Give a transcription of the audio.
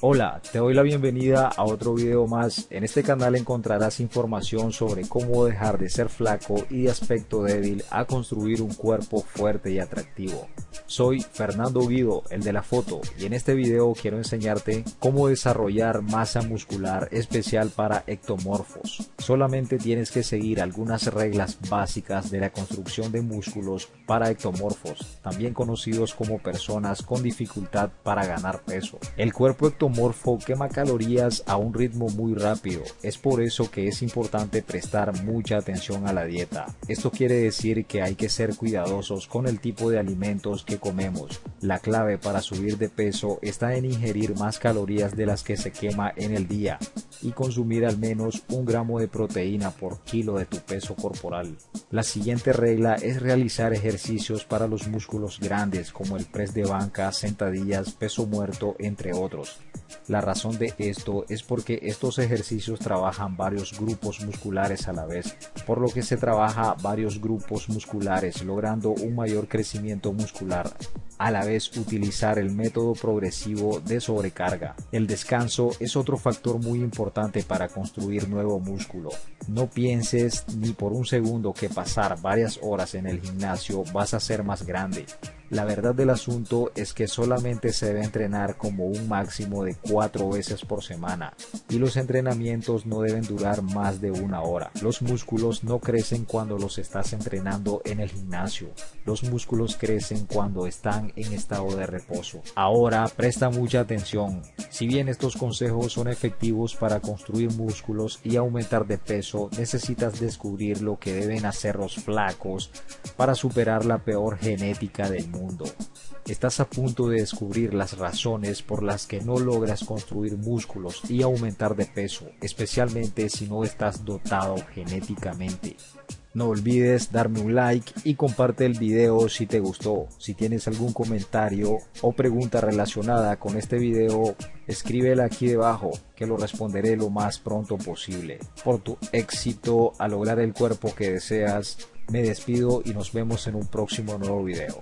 Hola, te doy la bienvenida a otro video más. En este canal encontrarás información sobre cómo dejar de ser flaco y de aspecto débil a construir un cuerpo fuerte y atractivo. Soy Fernando Guido, el de la foto, y en este video quiero enseñarte cómo desarrollar masa muscular especial para ectomorfos. Solamente tienes que seguir algunas reglas básicas de la construcción de músculos para ectomorfos, también conocidos como personas con dificultad para ganar peso. El cuerpo ectomorfo morfo quema calorías a un ritmo muy rápido. Es por eso que es importante prestar mucha atención a la dieta. Esto quiere decir que hay que ser cuidadosos con el tipo de alimentos que comemos. La clave para subir de peso está en ingerir más calorías de las que se quema en el día y consumir al menos un gramo de proteína por kilo de tu peso corporal. La siguiente regla es realizar ejercicios para los músculos grandes como el press de banca, sentadillas, peso muerto, entre otros. La razón de esto es porque estos ejercicios trabajan varios grupos musculares a la vez, por lo que se trabaja varios grupos musculares logrando un mayor crecimiento muscular. A la vez utilizar el método progresivo de sobrecarga. El descanso es otro factor muy importante para construir nuevo músculo. No pienses ni por un segundo que pasar varias horas en el gimnasio vas a ser más grande. La verdad del asunto es que solamente se debe entrenar como un máximo de cuatro veces por semana y los entrenamientos no deben durar más de una hora. Los músculos no crecen cuando los estás entrenando en el gimnasio. Los músculos crecen cuando en estado de reposo. Ahora presta mucha atención. Si bien estos consejos son efectivos para construir músculos y aumentar de peso, necesitas descubrir lo que deben hacer los flacos para superar la peor genética del mundo Estás a punto de descubrir las razones por las que no logras construir músculos y aumentar de peso, especialmente si no estás dotado genéticamente. No olvides darme un like y comparte el video si te gustó. Si tienes algún comentario o pregunta relacionada con este video, escríbela aquí debajo que lo responderé lo más pronto posible. Por tu éxito a lograr el cuerpo que deseas, me despido y nos vemos en un próximo nuevo video.